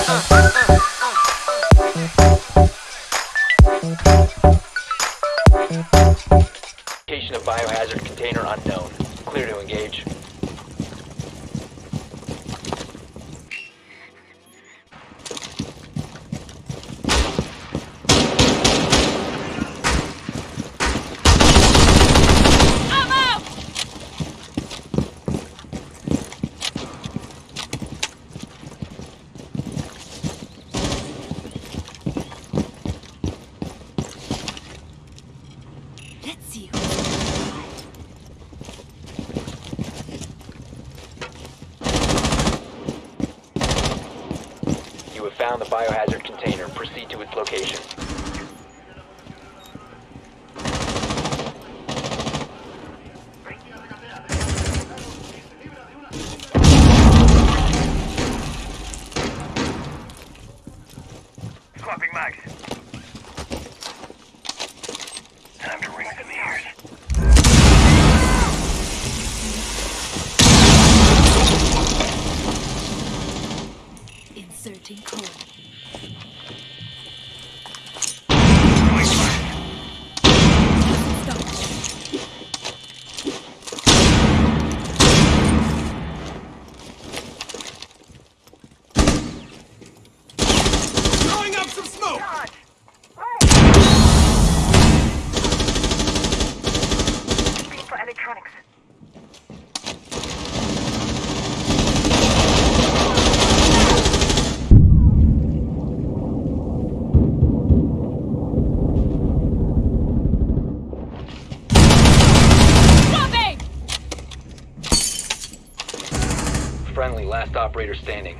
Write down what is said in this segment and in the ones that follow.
Location of biohazard container unknown. Clear to engage. The biohazard container. Proceed to its location. Friendly, last operator standing.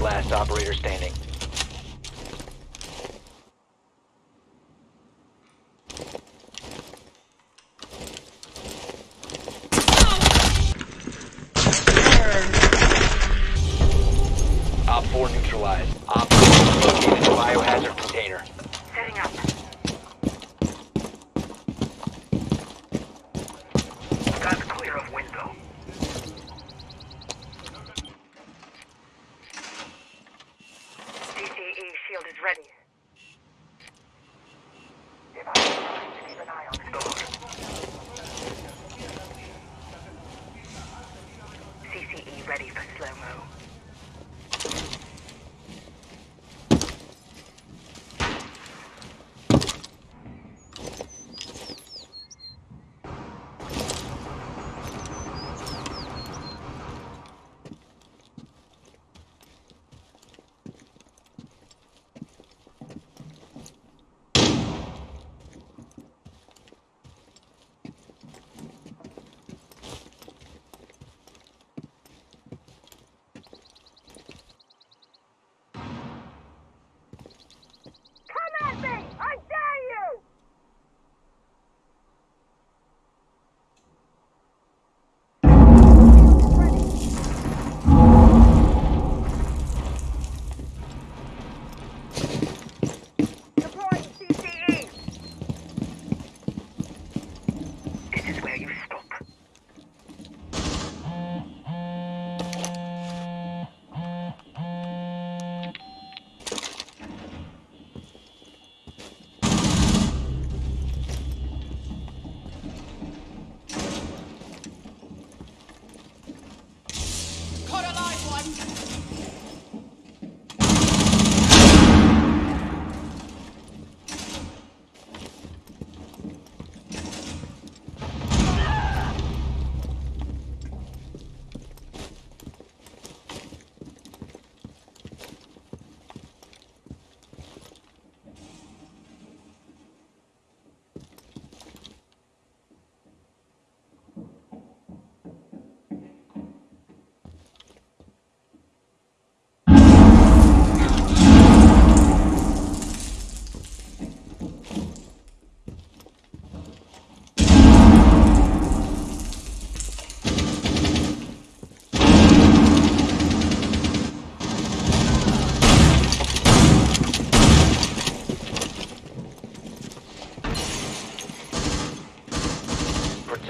Last operator standing. Op 4 neutralized. Op located the biohazard container.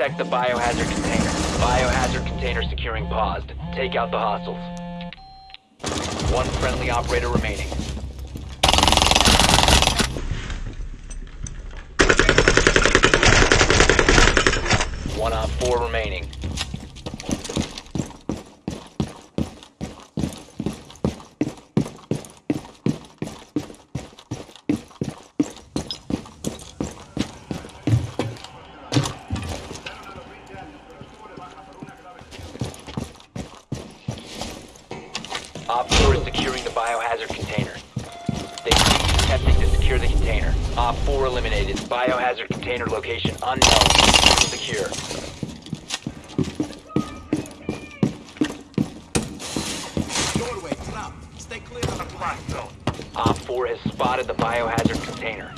Protect the biohazard container. Biohazard container securing paused. Take out the hostiles. One friendly operator remaining. One op four remaining. Op 4 is securing the biohazard container. They ceased attempting to secure the container. Op 4 eliminated. Biohazard container location unknown. Secure. Doorway. Stay clear of the Blast zone. Op 4 has spotted the biohazard container.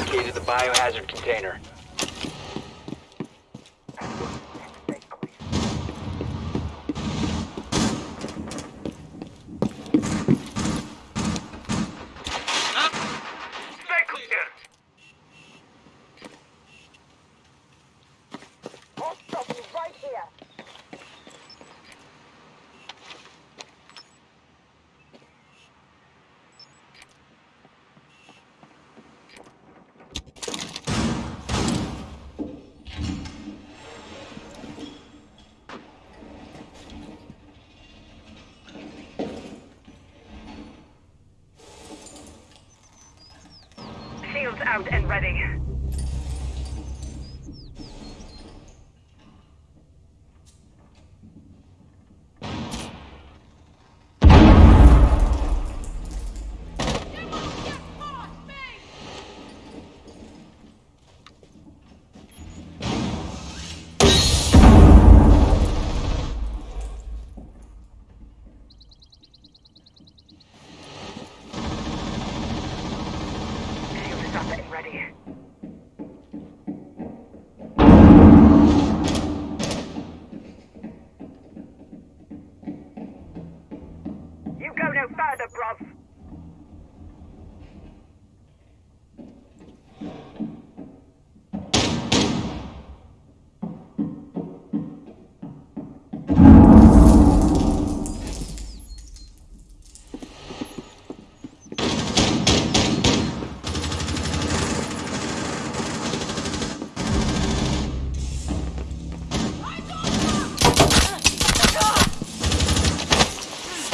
Located the biohazard container. Stay clear. right here. Shields out and ready. Up and ready.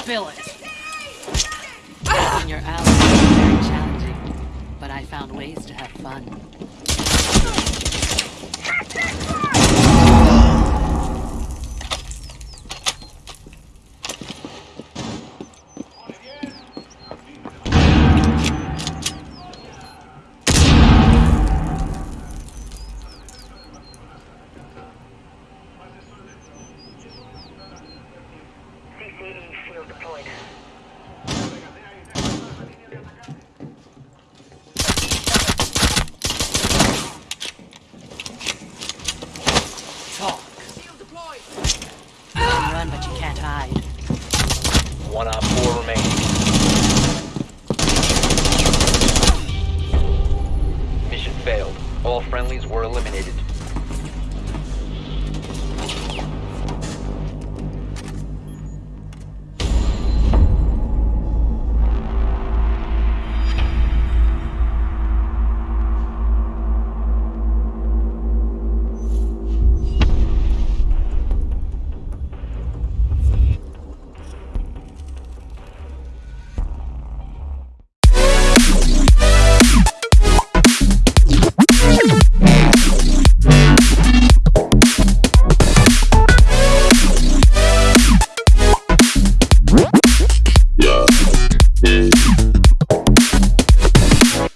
Spill it. When your allies is very challenging, but I found ways to have fun. run, but you can't hide. One out four remaining. Mission failed. All friendlies were eliminated.